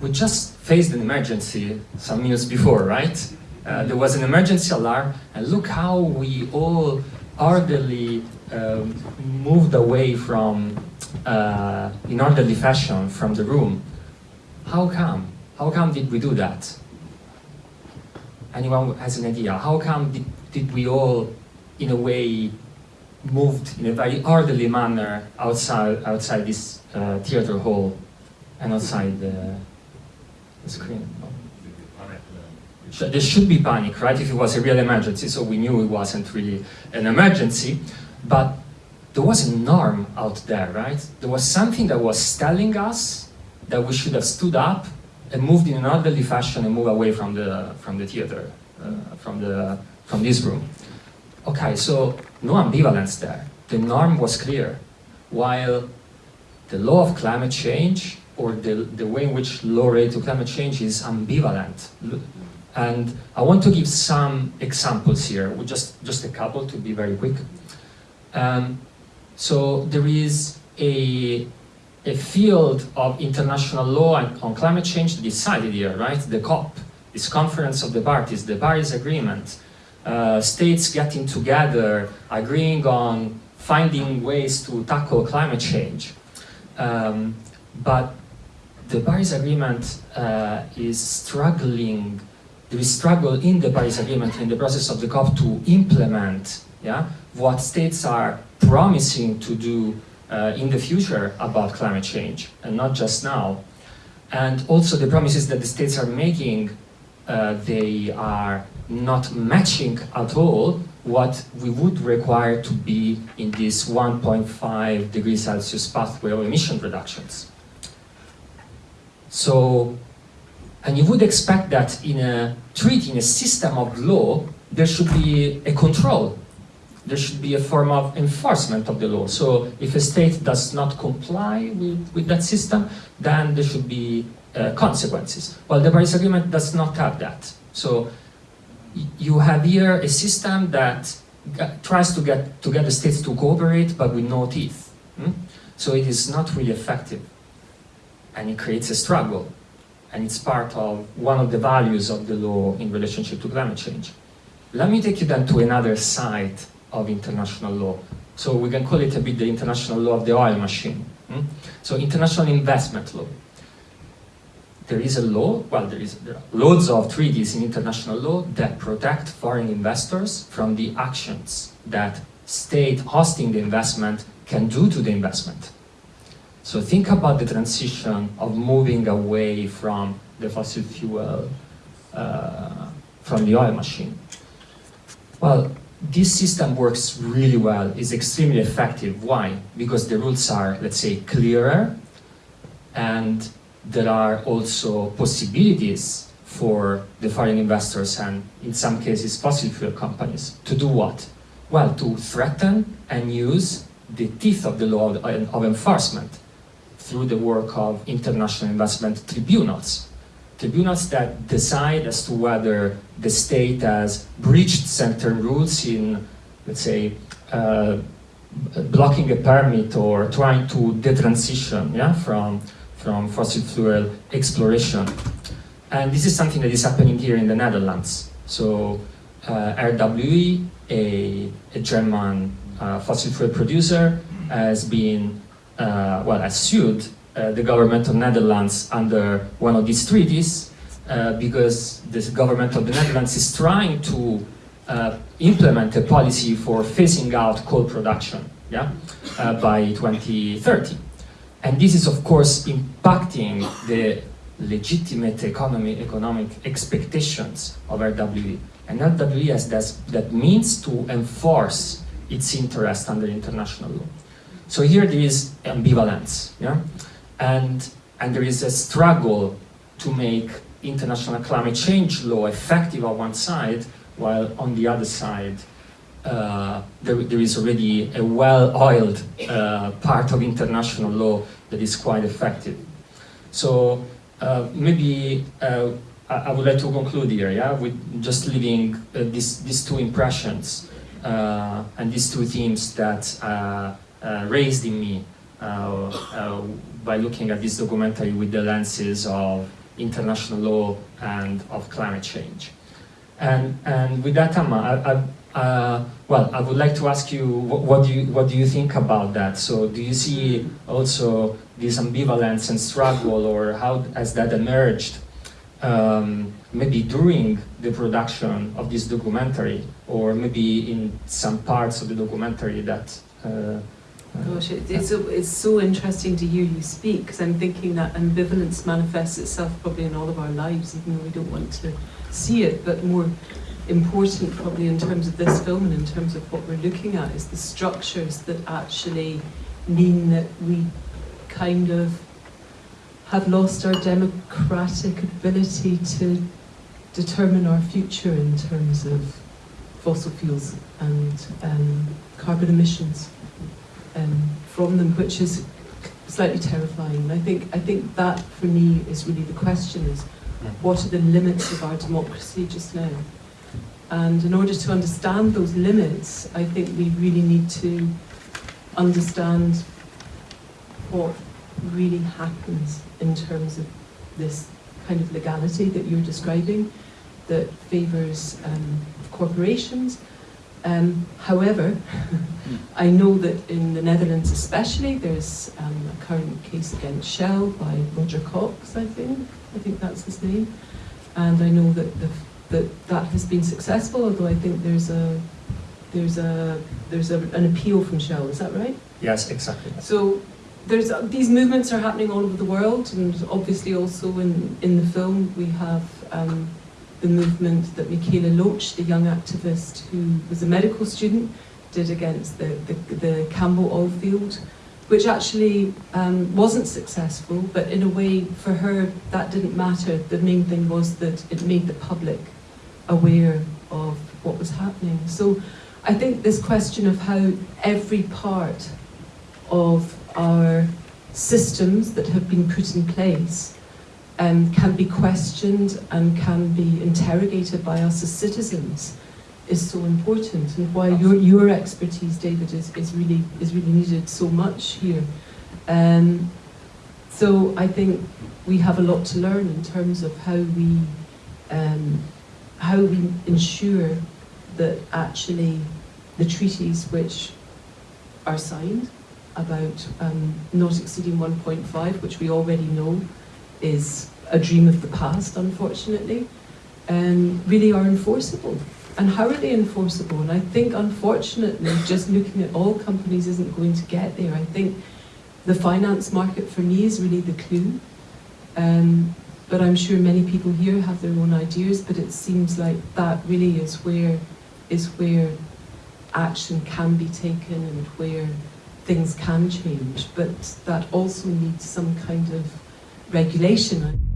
we just faced an emergency some years before, right? Uh, there was an emergency alarm, and look how we all orderly um, moved away from, uh, in orderly fashion from the room. How come? How come did we do that? Anyone has an idea? How come did, did we all, in a way, moved in a very orderly manner outside, outside this uh, theater hall and outside the, screen? There should be panic, right, if it was a real emergency, so we knew it wasn't really an emergency, but there was a norm out there, right? There was something that was telling us that we should have stood up and moved in an orderly fashion and moved away from the, from the theater, uh, from, the, from this room. Okay, so no ambivalence there. The norm was clear, while the law of climate change or the, the way in which law related to climate change is ambivalent. And I want to give some examples here, just, just a couple to be very quick. Um, so there is a, a field of international law on climate change decided here, right? The COP, this conference of the parties, the Paris Agreement, uh, states getting together, agreeing on finding ways to tackle climate change. Um, but the Paris Agreement uh, is struggling is struggle in the Paris Agreement in the process of the COP to implement yeah, what states are promising to do uh, in the future about climate change, and not just now. And also the promises that the states are making, uh, they are not matching at all what we would require to be in this 1.5 degrees Celsius pathway of emission reductions. So and you would expect that in a treaty, in a system of law, there should be a control. There should be a form of enforcement of the law. So if a state does not comply with, with that system, then there should be uh, consequences. Well, the Paris Agreement does not have that. So you have here a system that tries to get, to get the states to cooperate, but with no teeth. Hmm? So it is not really effective. And it creates a struggle and it's part of one of the values of the law in relationship to climate change. Let me take you then to another side of international law. So we can call it a bit the international law of the oil machine. Hmm? So international investment law. There is a law, well there, is, there are loads of treaties in international law that protect foreign investors from the actions that state hosting the investment can do to the investment. So think about the transition of moving away from the fossil fuel, uh, from the oil machine. Well, this system works really well, is extremely effective. Why? Because the rules are, let's say, clearer, and there are also possibilities for the foreign investors and, in some cases, fossil fuel companies to do what? Well, to threaten and use the teeth of the law of, of enforcement through the work of international investment tribunals. Tribunals that decide as to whether the state has breached certain rules in, let's say, uh, blocking a permit or trying to detransition yeah, from, from fossil fuel exploration. And this is something that is happening here in the Netherlands. So uh, RWE, a, a German uh, fossil fuel producer, has been well, has sued uh, the government of Netherlands under one of these treaties uh, because the government of the Netherlands is trying to implement a policy for phasing out coal production yeah, by 2030. And this is, of course, impacting the legitimate economy, economic expectations of RWE. And RWE has that, that means to enforce its interest under international law. So here there is ambivalence, yeah? and, and there is a struggle to make international climate change law effective on one side, while on the other side uh, there, there is already a well-oiled uh, part of international law that is quite effective. So uh, maybe uh, I, I, would like to conclude here, yeah, with just leaving uh, these, these two impressions uh, and these two themes that raised in me uh, uh, by looking at this documentary with the lenses of international law and of climate change. And, and with that, Amma, I, I, uh, well, I would like to ask you what, what, do you what do you think about that? So, do you see also this ambivalence and struggle, or how has that emerged? Um, maybe during the production of this documentary, or maybe in some parts of the documentary that. Uh, Gosh, it, it's, so- it's so interesting to hear you speak because I'm thinking that ambivalence manifests itself probably in all of our lives, even though we don't want to see it. But more important, probably in terms of this film and in terms of what we're looking at, is the structures that actually mean that we kind of have lost our democratic ability to determine our future in terms of fossil fuels and um, carbon emissions um, from them, which is slightly terrifying. And I think I think that for me is really the question: is what are the limits of our democracy just now? And in order to understand those limits, I think we really need to understand what really happens in terms of this kind of legality that you're describing that favours um, corporations. Um, however, I know that in the Netherlands especially, there's um, a current case against Shell by Roger Cox, I think. I think that's his name. And I know that the, that, that has been successful, although I think there's a there's a there's a, an appeal from Shell. Is that right? yes, exactly. So there's these movements are happening all over the world, and obviously also in in the film we have um, the movement that Mikaela Loach, the young activist who was a medical student, did against the the, the Cambo oil field, which actually um, wasn't successful. But in a way, for her, that didn't matter. The main thing was that it made the public aware of what was happening. So I think this question of how every part of our systems that have been put in place um, can be questioned and can be interrogated by us as citizens is so important and why your, your expertise, David, is, is really is really needed so much here. Um, so I think we have a lot to learn in terms of how we um, how we ensure that actually the treaties which are signed about um, not exceeding 1.5, which we already know is a dream of the past, unfortunately, um, really are enforceable. And how are they enforceable? And I think, unfortunately, just looking at all companies isn't going to get there. I think the finance market for me is really the clue. Um, but I'm sure many people here have their own ideas, but it seems like that really is where is where action can be taken and where things can change. But that also needs some kind of regulation.